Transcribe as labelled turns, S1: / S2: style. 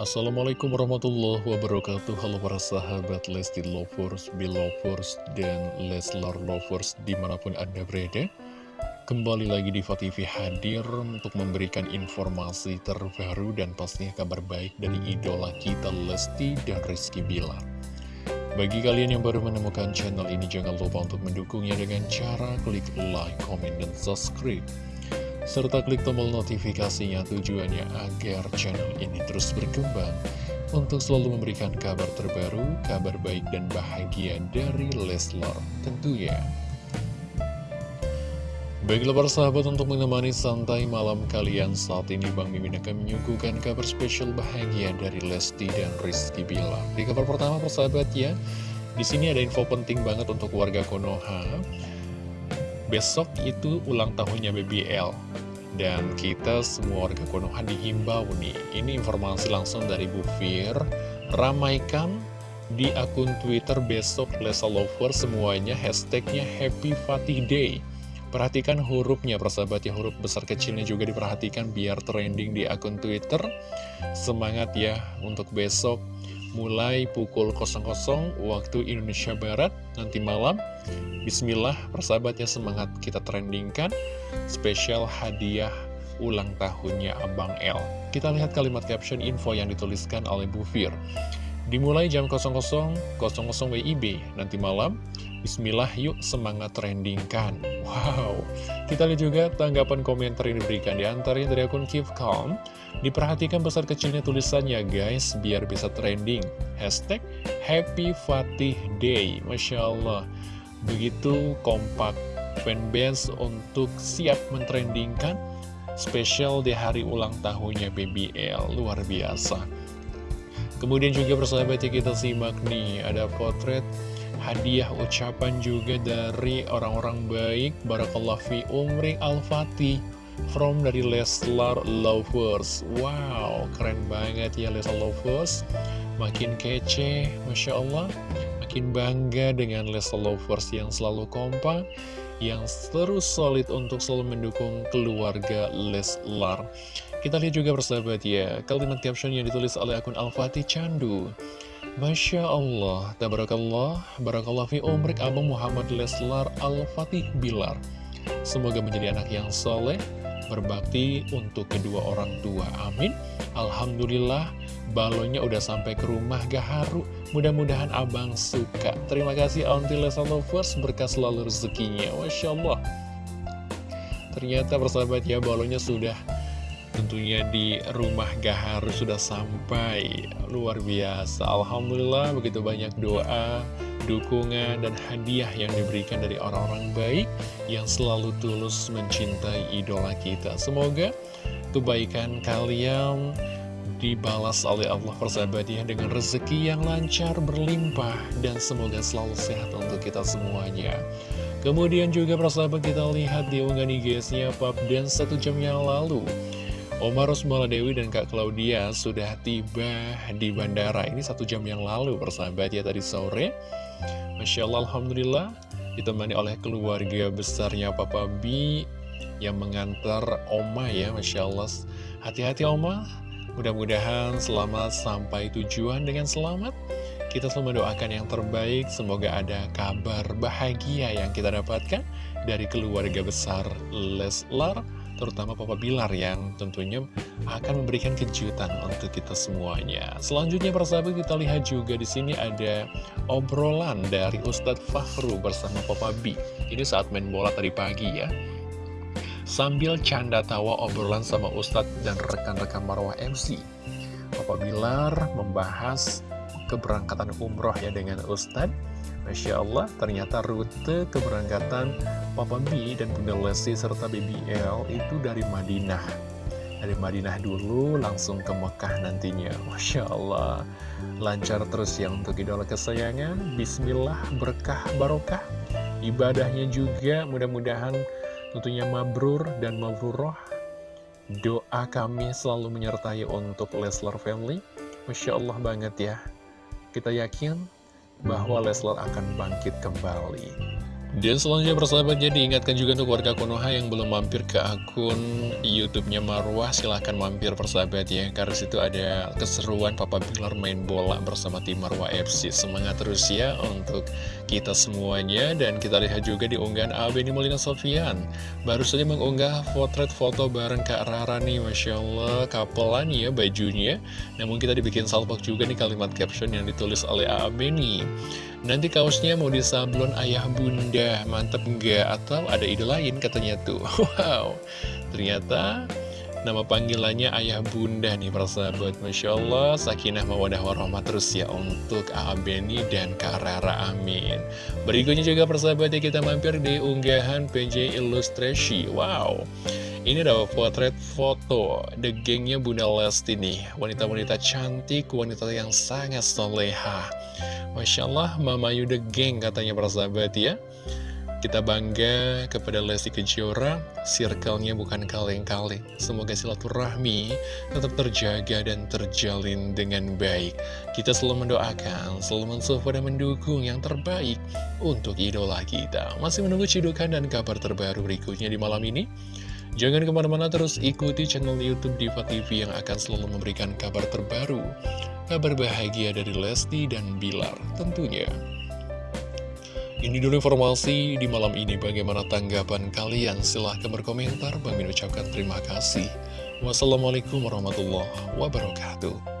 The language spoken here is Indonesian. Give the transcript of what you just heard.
S1: Assalamualaikum warahmatullahi wabarakatuh. Halo para sahabat Lesti Lovers, Belovers, dan Leslar Lovers di mana pun anda berada. Kembali lagi di TV hadir untuk memberikan informasi terbaru dan pastinya kabar baik dari idola kita Lesti dan Rizky Bilar. Bagi kalian yang baru menemukan channel ini, jangan lupa untuk mendukungnya dengan cara klik like, comment, dan subscribe serta klik tombol notifikasinya tujuannya agar channel ini terus berkembang untuk selalu memberikan kabar terbaru, kabar baik dan bahagia dari Leslar tentunya. Baiklah para sahabat untuk menemani santai malam kalian saat ini Bang Mimin akan menyuguhkan kabar spesial bahagia dari Lesti dan Rizky Bilar. Di kabar pertama persahabat ya, di sini ada info penting banget untuk warga Konoha. Besok itu ulang tahunnya BBL Dan kita semua warga Konoha dihimbau nih. Ini informasi langsung dari Bu Fir. Ramaikan di akun Twitter besok Lesa Lover semuanya hashtagnya Happy Fatih Day. Perhatikan hurufnya persahabat ya. Huruf besar kecilnya juga diperhatikan biar trending di akun Twitter. Semangat ya untuk besok mulai pukul 00 waktu Indonesia Barat nanti malam. Bismillah, persahabatnya semangat kita trendingkan spesial hadiah ulang tahunnya Abang L. Kita lihat kalimat caption info yang dituliskan oleh Bu Fir. Dimulai jam 00.00 WIB nanti malam. Bismillah yuk semangat trendingkan. Wow, kita lihat juga tanggapan komentar yang diberikan di antaranya dari akun Keep Calm. Diperhatikan besar kecilnya tulisannya guys, biar bisa trending. Hashtag Happy Fatih Day. Masya Allah, begitu kompak fanbase untuk siap mentrendingkan spesial di hari ulang tahunnya BBL. Luar biasa. Kemudian juga persahabat ya kita simak nih Ada potret hadiah ucapan juga dari orang-orang baik Barakallah fi umri al-fatih From dari Leslar Lovers. Wow keren banget ya Leslar Lovers. Makin kece Masya Allah. Makin bangga dengan Leslar Lovers yang selalu kompak Yang terus solid untuk selalu mendukung keluarga Leslar kita lihat juga persahabat ya, kalimat caption yang ditulis oleh akun Al-Fatih Candu. Masya Allah, tabarakallah, barakallah fi umrik Abang Muhammad Leslar Al-Fatih Bilar. Semoga menjadi anak yang soleh, berbakti untuk kedua orang tua. Amin. Alhamdulillah, balonnya udah sampai ke rumah Gaharu. Mudah-mudahan abang suka. Terima kasih Auntie Leslar Lovers, berkas selalu rezekinya. Masya Allah. Ternyata persahabat ya, balonnya sudah tentunya di rumah Gaharu sudah sampai luar biasa Alhamdulillah begitu banyak doa dukungan dan hadiah yang diberikan dari orang-orang baik yang selalu tulus mencintai idola kita semoga kebaikan kalian dibalas oleh Allah persahabatnya dengan rezeki yang lancar berlimpah dan semoga selalu sehat untuk kita semuanya. Kemudian juga persahabat kita lihat di unggahan IG-nya Pap dan satu jam yang lalu Oma Rosmala Dewi dan Kak Claudia sudah tiba di bandara. Ini satu jam yang lalu persahabat ya tadi sore. Masya Allah Alhamdulillah ditemani oleh keluarga besarnya Papa B yang mengantar Oma ya Masya Allah. Hati-hati Oma mudah-mudahan selamat sampai tujuan dengan selamat kita selalu mendoakan yang terbaik semoga ada kabar bahagia yang kita dapatkan dari keluarga besar Leslar terutama Papa Bilar yang tentunya akan memberikan kejutan untuk kita semuanya. Selanjutnya persahabat kita lihat juga di sini ada obrolan dari Ustadz Fahru bersama Papa B. Ini saat main bola tadi pagi ya. Sambil canda tawa obrolan sama Ustadz dan rekan-rekan Marwah MC. Papa Bilar membahas keberangkatan umroh ya dengan Ustadz Masya Allah, ternyata rute keberangkatan Papa B dan Bunda Lesti serta BBL itu dari Madinah. Dari Madinah dulu langsung ke Mekah nantinya. Masya Allah, lancar terus ya untuk idola kesayangan. Bismillah, berkah, barokah. Ibadahnya juga mudah-mudahan tentunya mabrur dan mabruroh. Doa kami selalu menyertai untuk Leslar Family. Masya Allah banget ya. Kita yakin bahwa Leslar akan bangkit kembali. Dan selanjutnya persahabat jadi ingatkan juga untuk warga Konoha yang belum mampir ke akun YouTube-nya Marwah silahkan mampir persahabat ya karena situ ada keseruan Papa Bilar main bola bersama tim Marwah FC semangat terus ya untuk kita semuanya dan kita lihat juga di unggahan Abeni Molina Sofian. Baru saja mengunggah potret foto bareng Kak Rara nih Masya Allah kapelan ya bajunya. Namun kita dibikin salpok juga nih kalimat caption yang ditulis oleh Abeni Nanti kaosnya mau disablon ayah bunda, mantep enggak? Atau ada ide lain katanya tuh. Wow, ternyata nama panggilannya ayah bunda nih persahabat. Masya Allah, sakinah mawadah warahmat terus ya untuk Beni dan Kak Rara, amin. Berikutnya juga persahabat ya kita mampir di unggahan PJ Illustrasi. Wow. Ini adalah potret foto The gengnya Bunda Lesti nih Wanita-wanita cantik, wanita yang sangat soleha Masya Allah, Mama Yuda Geng katanya para sahabat ya kita bangga kepada Lesti Kejora, circle-nya bukan kaleng-kaleng. Semoga silaturahmi tetap terjaga dan terjalin dengan baik. Kita selalu mendoakan, selalu mensupport dan mendukung yang terbaik untuk idola kita. Masih menunggu cidukan dan kabar terbaru berikutnya di malam ini? Jangan ke mana-mana terus ikuti channel Youtube Diva TV yang akan selalu memberikan kabar terbaru, kabar bahagia dari Lesti dan Bilar tentunya. Ini dulu informasi di malam ini. Bagaimana tanggapan kalian? Silahkan berkomentar. Min ucapkan terima kasih. Wassalamualaikum warahmatullahi wabarakatuh